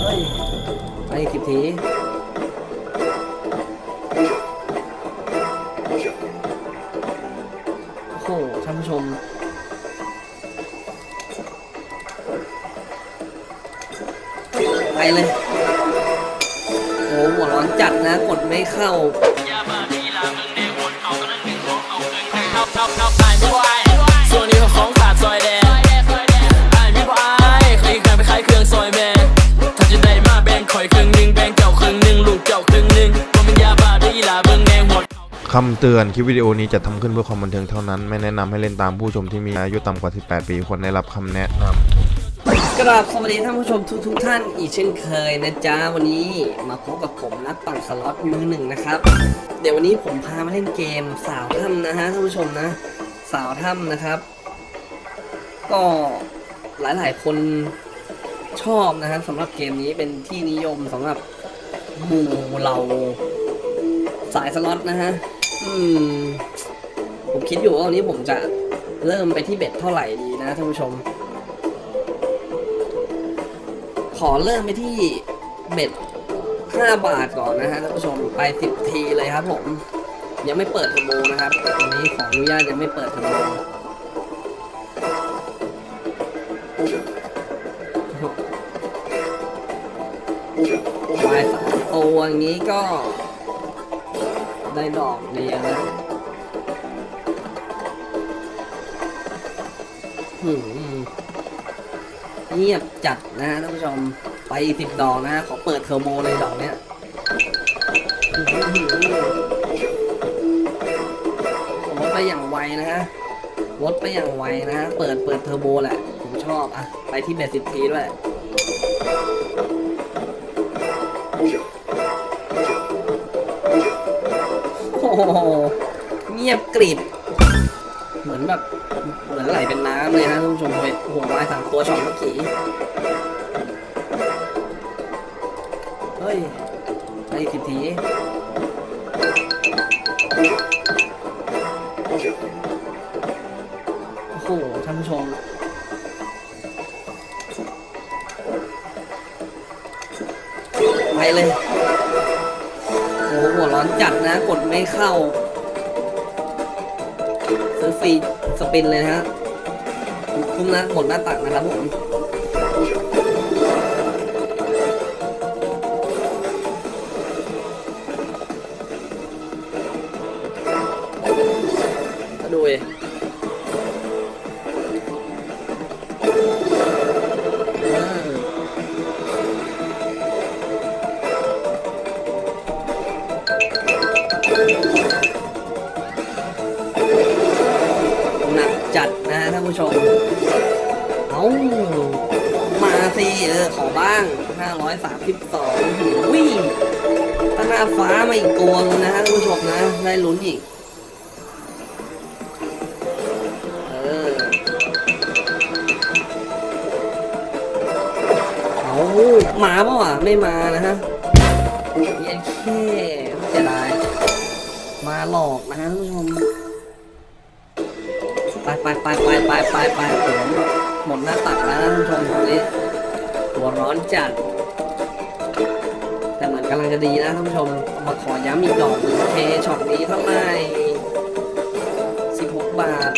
เฮ้ยไปอีกสิบทีโอ้โหท่านผู้ชมไปเลยโอ้หัวร้อนจัดนะ กดไม่เข้า คำเตือนคลิปวิดีโอนี้จะทำขึ้นเพื่อความบันเทิงเท่านั้น ไม่แนะนำให้เล่นตามผู้ชมที่มีอายุต่ำกว่า 18 ปีควรได้รับคำแนะนำกราบสวัสดีท่านผู้ชมทุกทุกท่านอีกเช่นเคยนะจ๊ะวันนี้มาพบกับผมนักปั่นสล็อตมือหนึ่งนะครับ เดี๋ยววันนี้ผมพามาเล่นเกมสาวถ้ำนะฮะท่านผู้ชมนะ สาวถ้ำนะครับ ก็หลายๆ คนชอบนะฮะสำหรับเกมนี้เป็นที่นิยมสำหรับหมู่เราสายสล็อตนะฮะ อืม ผมคิดอยู่ว่าวันนี้ผมจะเริ่มไปที่เบ็ดเท่าไหร่ดีนะท่านผู้ชม ขอเริ่มไปที่เบ็ด5บาทก่อนนะฮะท่านผู้ชมไป10ทีเลยครับผม ยังไม่เปิดเทอร์โบนะครับวันนี้ขออนุญาตยังไม่เปิดเทอร์โบวายสามตัวอย่างนี้ก็ ได้ดอกเดียวนะหืมเงียบจัดนะฮะท่านผู้ชม ไปสิบดอกนะฮะขอเปิดเทอร์โบเลยดอกเนี้ยอื้อหือผมลดไปอย่างไวนะฮะลดไปอย่างไวนะฮะ เปิดเปิดเทอร์โบแหละ ผมชอบอะ ไปที่เบสิบทีด้วย โอ้โหเงียบกริบ เหมือนแบบ เหมือนไหลเป็นน้ำเลยนะท่านผู้ชมเว้ยโอ้โหวายสามตัวช็อตเมื่อกี้ เฮ้ยไปอีกสิบทีโอ้โหท่านผู้ชมไปเลย จัดนะกดไม่เข้า ซื้อฟรีสปินเลยนะฮะคุ้มนะหมดหน้าตักนะครับผมมาดูเอ ผู้ชม เอามาสิเออขอบ้าง 532วิ่งถ้าหน้าฟ้ามาอีกตัวนึงนะฮะท่านผู้ชมนะ ได้ลุ้นอีก เออ เอามาเปล่ะไม่มานะฮะเย็นแค่ไม่จะได้มาหลอกนะฮะท่านผู้ชม ไปไปไปไปไปไปไปผมหมดหน้าตักแล้วนะท่านผู้ชมตอนนี้หัวร้อนจัด แต่เหมือนกำลังจะดีนะท่านผู้ชม มาขอย้ำอีกดอกหนึ่งเคช็อตนี้เท่าไหร่16 บาท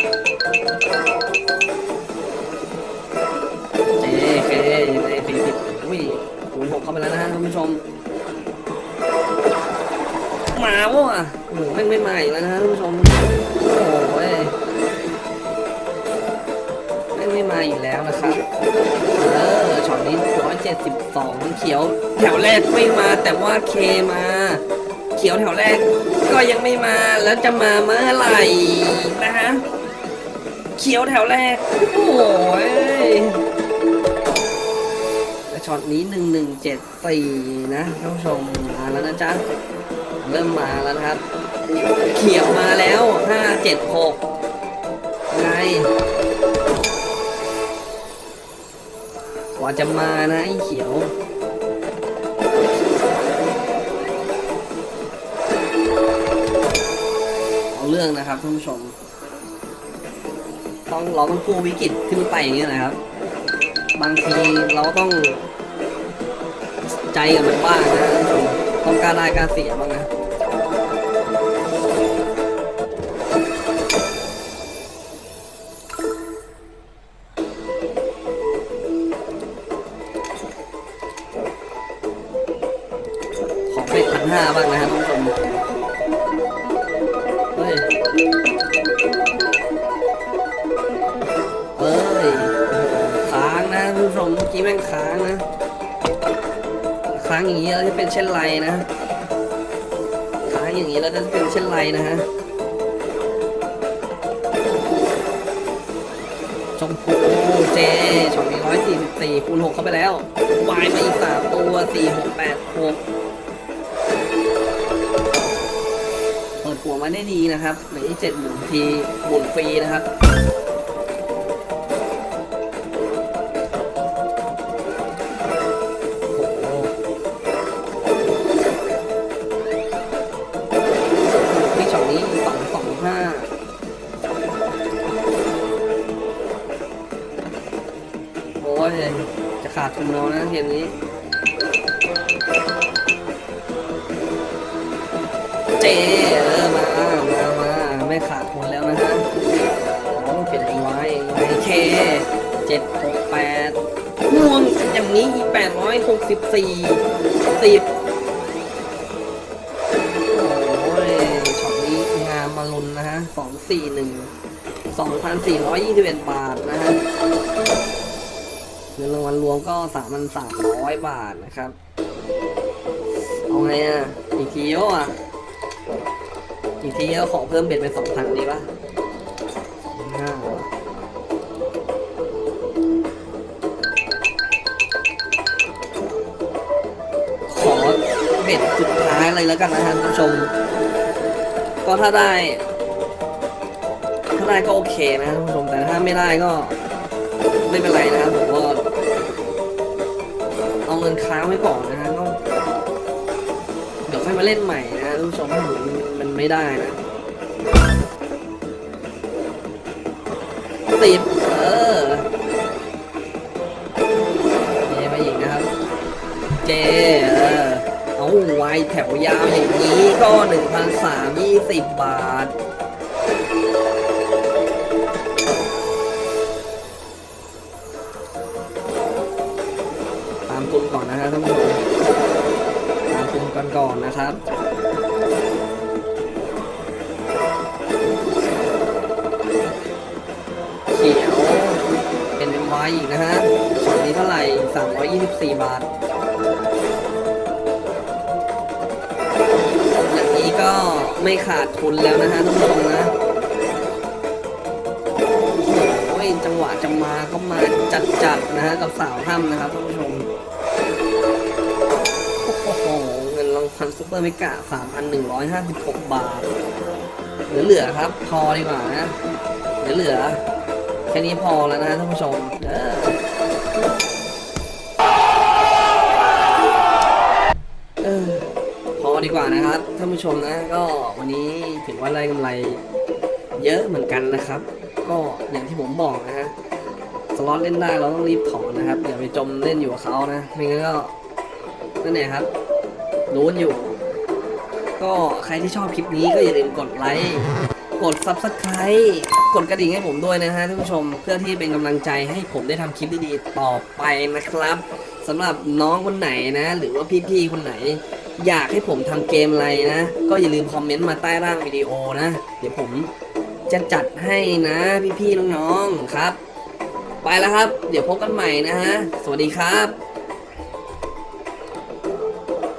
เจเคในสี่สิบอุ้ยคูณหกเข้าไปแล้วนะฮะท่านผู้ชม มาวะโอ้โหแม่งไม่มาอีกแล้วนะท่านผู้ชม โอ้ย ม่มาอีกแล้วนะครับ เออช็อตนี้172เจ็ดสิบสองเขียวแถวแรกไม่มาแต่ว่าเคมา เขียวแถวแรกก็ยังไม่มาแล้วจะมาเมื่อไหร่นะฮะ เขียวแถวแรก โอ้ยช็อตนี้1174นะท่านผู้ชมมาแล้วนะจ๊ะ เริ่มมาแล้วนะครับ เขียวมาแล้ว576ไง กว่าจะมานะไอ้เขียวเอาเรื่องนะครับท่านผู้ชม ต้องเราต้องกู้วิกฤตขึ้นไปอย่างนี้ยนะครับ บางทีเราต้องใจกับมันบ้างนะท่านผู้ชมต้องกล้ารได้กล้ารเสียบ้างนะ ห้าบ้างนะครับคุณผู้ชมเฮ้ยเฮ้ยค้างนะคุณผู้ชมเมื่อกี้แม่งค้างนะ ค้างอย่างนี้แล้วจะเป็นเช่นไรนะ ค้างอย่างนี้แล้วจะเป็นเช่นไรนะฮะชมพูเจช็อตสี่สิบสี่คูณหกเข้าไปแล้ว วายมาอีกสามตัวสี่หกแปดหก มาได้ดีนะครับเหลืออีกเจ็ดหมุนทีหมุนฟรีนะครับโอ้โหนี่ช็อตนี้สองสองห้าโอ้ยจะขาดทุนเรานะเกมนี้เจเออมามา แล้วนะฮะโอ้เป็นไอ้ไว้ไอ้เคเจ็ดหกแปดห่วงอย่างนี้อีแปดร้อยหกสิบสี่สิบโอ้ยช็อตนี้งามมาลุนนะฮะสองสี่หนึ่งสองพันสี่ร้อยยี่สิบเอ็ดบาทนะฮะเงินรางวัลรวมก็สามพันสามร้อยบาทนะครับ เอาไงอะอีกทีเดียอะ อีกทีเดียวขอเพิ่มเบ็ดเป็นสองพันดีป่ะห้าขอเบ็ดสุดท้ายเลยแล้วกันนะฮะท่านผู้ชม ก็ถ้าได้ ถ้าได้ก็โอเคนะท่านผู้ชม แต่ถ้าไม่ได้ก็ไม่เป็นไรนะครับผมก็เอาเงินค้างไว้ก่อนนะฮะก็เดี๋ยวค่อยมาเล่นใหม่นะท่านผู้ชมถ้ามันมัน ไม่ได้นะสิบเออเจมาอีกนะครับ เจเออเอาไว้แถวยาวอย่างนี้ก็หนึ่งพันสามยี่สิบบาทตามทุนก่อนนะฮะท่านผู้ชมตามทุนกันก่อนนะครับ อีกนะฮะช็อตนี้เท่าไหร่ 324 บาท อย่างนี้ก็ไม่ขาดทุนแล้วนะฮะท่านนะโอ้ยจังหวะจะมาก็มาจัดๆนะฮะกับสาวถ้ำนะครับท่านผู้ชม โอ้โห เงินรางวัล Super Mega 3,156 บาท เหลือๆครับ พอดีกว่านะ เหลือๆ แค่นี้พอแล้วนะท่านผู้ชมเออพอดีกว่านะครับท่านผู้ชมนะ ก็วันนี้ถือว่าได้กำไรเยอะเหมือนกันนะครับ ก็อย่างที่ผมบอกนะฮะสล็อตเล่นได้เราต้องรีบถอนนะครับอย่าไปจมเล่นอยู่กับเขานะไม่งั้นก็นั่นแหละครับรู้นอยู่ ก็ใครที่ชอบคลิปนี้ก็อย่าลืมกดไลค์ กด Subscribe กดกระดิ่งให้ผมด้วยนะฮะท่านผู้ชมเพื่อที่เป็นกำลังใจให้ผมได้ทำคลิปดีๆต่อไปนะครับสำหรับน้องคนไหนนะ หรือว่าพี่ๆคนไหน อยากให้ผมทำเกมอะไรนะ ก็อย่าลืมคอมเมนต์มาใต้ร่างวิดีโอนะ เดี๋ยวผมจะจัดให้นะพี่ๆน้องๆครับ ไปแล้วครับ เดี๋ยวพบกันใหม่นะฮะ สวัสดีครับ